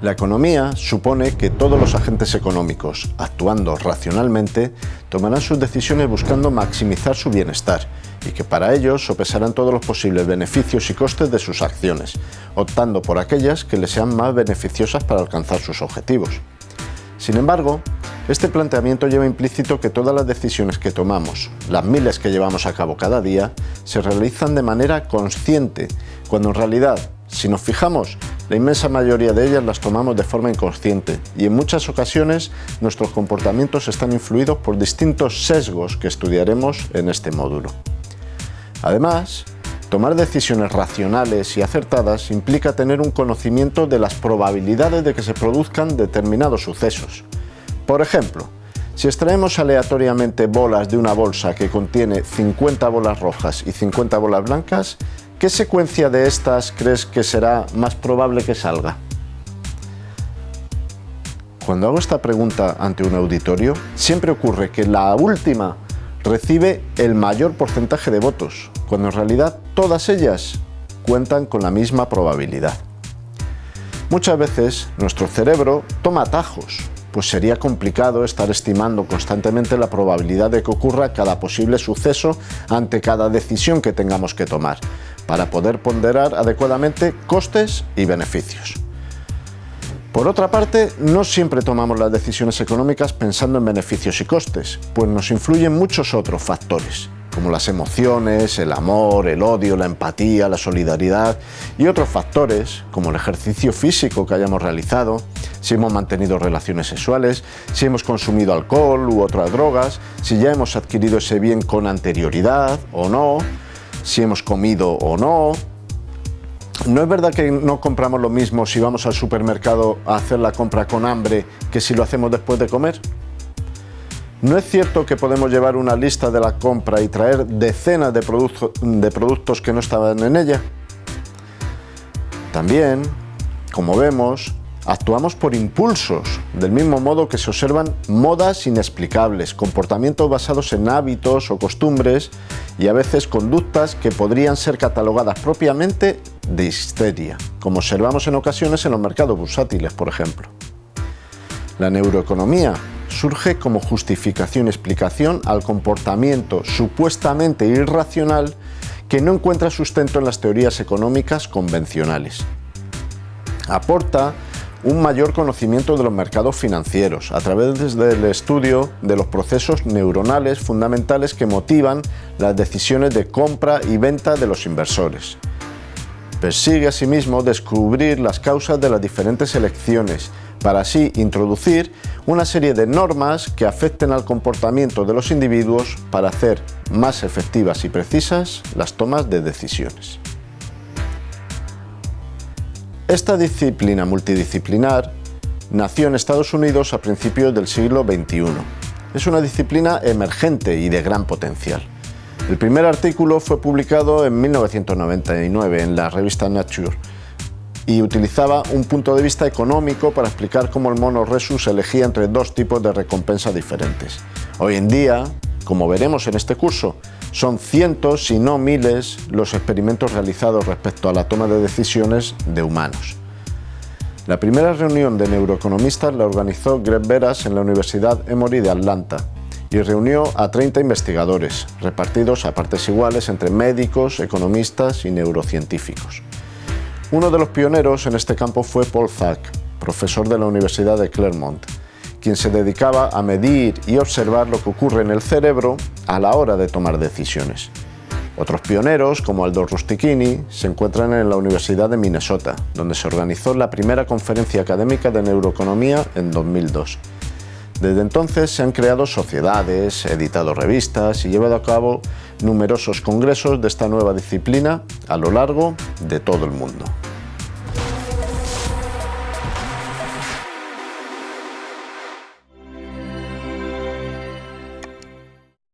La economía supone que todos los agentes económicos, actuando racionalmente, tomarán sus decisiones buscando maximizar su bienestar y que para ello sopesarán todos los posibles beneficios y costes de sus acciones, optando por aquellas que les sean más beneficiosas para alcanzar sus objetivos. Sin embargo, este planteamiento lleva implícito que todas las decisiones que tomamos, las miles que llevamos a cabo cada día, se realizan de manera consciente, cuando en realidad, si nos fijamos, la inmensa mayoría de ellas las tomamos de forma inconsciente y en muchas ocasiones nuestros comportamientos están influidos por distintos sesgos que estudiaremos en este módulo. Además, tomar decisiones racionales y acertadas implica tener un conocimiento de las probabilidades de que se produzcan determinados sucesos. Por ejemplo, si extraemos aleatoriamente bolas de una bolsa que contiene 50 bolas rojas y 50 bolas blancas, ¿qué secuencia de estas crees que será más probable que salga? Cuando hago esta pregunta ante un auditorio, siempre ocurre que la última recibe el mayor porcentaje de votos, cuando en realidad todas ellas cuentan con la misma probabilidad. Muchas veces nuestro cerebro toma atajos, pues sería complicado estar estimando constantemente la probabilidad de que ocurra cada posible suceso ante cada decisión que tengamos que tomar, para poder ponderar adecuadamente costes y beneficios. Por otra parte, no siempre tomamos las decisiones económicas pensando en beneficios y costes, pues nos influyen muchos otros factores, como las emociones, el amor, el odio, la empatía, la solidaridad y otros factores, como el ejercicio físico que hayamos realizado, si hemos mantenido relaciones sexuales, si hemos consumido alcohol u otras drogas, si ya hemos adquirido ese bien con anterioridad o no, si hemos comido o no, ¿No es verdad que no compramos lo mismo si vamos al supermercado a hacer la compra con hambre que si lo hacemos después de comer? ¿No es cierto que podemos llevar una lista de la compra y traer decenas de, productos que no estaban en ella? También, como vemos, Actuamos por impulsos, del mismo modo que se observan modas inexplicables, comportamientos basados en hábitos o costumbres y a veces conductas que podrían ser catalogadas propiamente de histeria, como observamos en ocasiones en los mercados bursátiles, por ejemplo. La neuroeconomía surge como justificación y explicación al comportamiento supuestamente irracional que no encuentra sustento en las teorías económicas convencionales. Aporta un mayor conocimiento de los mercados financieros a través del estudio de los procesos neuronales fundamentales que motivan las decisiones de compra y venta de los inversores. Persigue asimismo descubrir las causas de las diferentes elecciones para así introducir una serie de normas que afecten al comportamiento de los individuos para hacer más efectivas y precisas las tomas de decisiones. Esta disciplina multidisciplinar nació en Estados Unidos a principios del siglo XXI. Es una disciplina emergente y de gran potencial. El primer artículo fue publicado en 1999 en la revista Nature y utilizaba un punto de vista económico para explicar cómo el mono Resus elegía entre dos tipos de recompensa diferentes. Hoy en día, como veremos en este curso, son cientos, si no miles, los experimentos realizados respecto a la toma de decisiones de humanos. La primera reunión de neuroeconomistas la organizó Greg Veras en la Universidad Emory de Atlanta y reunió a 30 investigadores, repartidos a partes iguales entre médicos, economistas y neurocientíficos. Uno de los pioneros en este campo fue Paul Zack, profesor de la Universidad de Claremont, quien se dedicaba a medir y observar lo que ocurre en el cerebro a la hora de tomar decisiones. Otros pioneros, como Aldo Rustichini, se encuentran en la Universidad de Minnesota, donde se organizó la primera conferencia académica de neuroeconomía en 2002. Desde entonces se han creado sociedades, editado revistas y llevado a cabo numerosos congresos de esta nueva disciplina a lo largo de todo el mundo.